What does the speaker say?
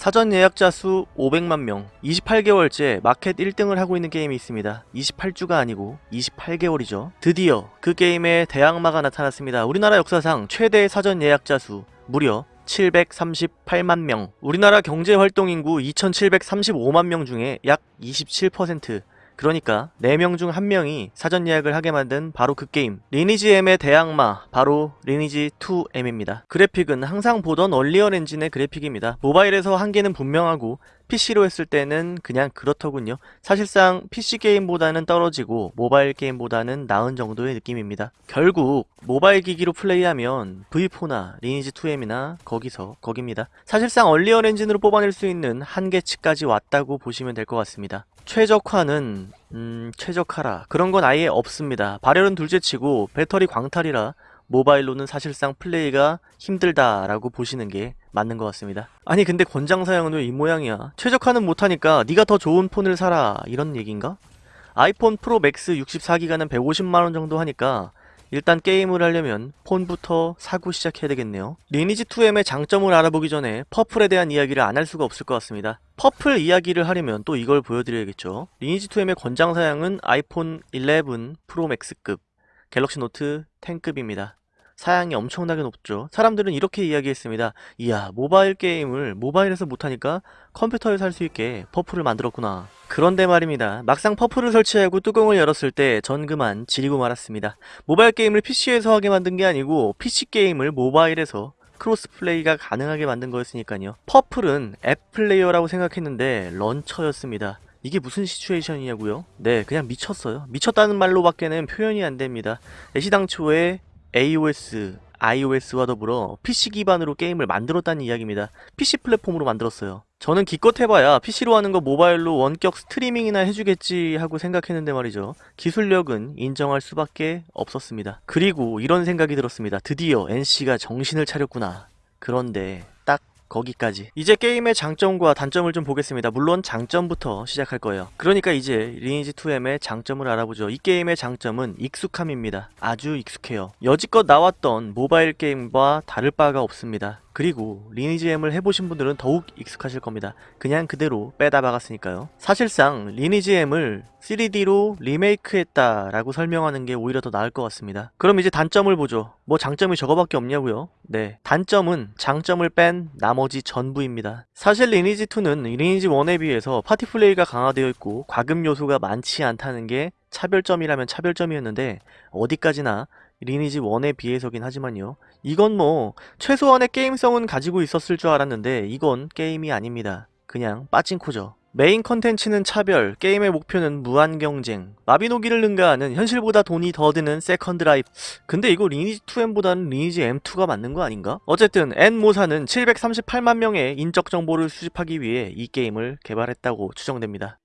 사전 예약자 수 500만 명, 28개월째 마켓 1등을 하고 있는 게임이 있습니다. 28주가 아니고 28개월이죠. 드디어 그 게임의 대항마가 나타났습니다. 우리나라 역사상 최대 사전 예약자 수 무려 738만 명. 우리나라 경제 활동 인구 2735만 명 중에 약 27%. 그러니까 4명 중 1명이 사전 예약을 하게 만든 바로 그 게임 리니지 M의 대항마 바로 리니지 2M입니다. 그래픽은 항상 보던 얼리얼 엔진의 그래픽입니다. 모바일에서 한계는 분명하고 PC로 했을 때는 그냥 그렇더군요. 사실상 PC 게임보다는 떨어지고 모바일 게임보다는 나은 정도의 느낌입니다. 결국 모바일 기기로 플레이하면 V4나 리니지 2M이나 거기서 거깁니다. 사실상 언리얼 엔진으로 뽑아낼 수 있는 한계치까지 왔다고 보시면 될 것 같습니다. 최적화는 음 최적화라 그런 건 아예 없습니다. 발열은 둘째치고 배터리 광탈이라 모바일로는 사실상 플레이가 힘들다라고 보시는 게 맞는 것 같습니다. 아니 근데 권장 사양은 왜 이 모양이야? 최적화는 못하니까 네가 더 좋은 폰을 사라 이런 얘긴가? 아이폰 프로 맥스 64기가는 150만원 정도 하니까 일단 게임을 하려면 폰부터 사고 시작해야 되겠네요. 리니지 2M의 장점을 알아보기 전에 퍼플에 대한 이야기를 안 할 수가 없을 것 같습니다. 퍼플 이야기를 하려면 또 이걸 보여드려야겠죠. 리니지 2M의 권장 사양은 아이폰 11 프로 맥스급, 갤럭시 노트 10급입니다. 사양이 엄청나게 높죠. 사람들은 이렇게 이야기했습니다. 이야, 모바일 게임을 모바일에서 못하니까 컴퓨터에서 할수 있게 퍼플을 만들었구나. 그런데 말입니다. 막상 퍼플을 설치하고 뚜껑을 열었을 때 전 그만 지리고 말았습니다. 모바일 게임을 PC에서 하게 만든 게 아니고 PC 게임을 모바일에서 cross play가 가능하게 만든 거였으니까요. 퍼플은 앱 플레이어라고 생각했는데 launcher였습니다. 이게 무슨 situation이냐고요? 네, 그냥 미쳤어요. 미쳤다는 말로밖에는 표현이 안 됩니다. 애시당초에 AOS, iOS와 더불어 PC 기반으로 게임을 만들었다는 이야기입니다. PC 플랫폼으로 만들었어요. 저는 기껏 해봐야 PC로 하는 거 모바일로 원격 스트리밍이나 해주겠지 하고 생각했는데 말이죠. 기술력은 인정할 수밖에 없었습니다. 그리고 이런 생각이 들었습니다. 드디어 NC가 정신을 차렸구나. 그런데 딱 거기까지. 이제 게임의 장점과 단점을 좀 보겠습니다. 물론 장점부터 시작할 거예요. 그러니까 이제 리니지 2M의 장점을 알아보죠. 이 게임의 장점은 익숙함입니다. 아주 익숙해요. 여지껏 나왔던 모바일 게임과 다를 바가 없습니다. 그리고 리니지 M을 해보신 분들은 더욱 익숙하실 겁니다. 그냥 그대로 빼다 박았으니까요. 사실상 리니지 M을 3D로 리메이크했다라고 설명하는 게 오히려 더 나을 것 같습니다. 그럼 이제 단점을 보죠. 뭐 장점이 저거밖에 없냐고요? 네. 단점은 장점을 뺀 나머지 전부입니다. 사실 리니지 2는 리니지 1에 비해서 파티 플레이가 강화되어 있고 과금 요소가 많지 않다는 게 차별점이라면 차별점이었는데 어디까지나 리니지 1에 비해서긴 하지만요. 이건 뭐 최소한의 게임성은 가지고 있었을 줄 알았는데 이건 게임이 아닙니다. 그냥 빠칭코죠. 메인 컨텐츠는 차별, 게임의 목표는 무한 경쟁, 마비노기를 능가하는 현실보다 돈이 더 드는 second life. 근데 이거 리니지 2M보다는 리니지 M2가 맞는 거 아닌가? 어쨌든 N모사는 738만 명의 인적 정보를 수집하기 위해 이 게임을 개발했다고 추정됩니다.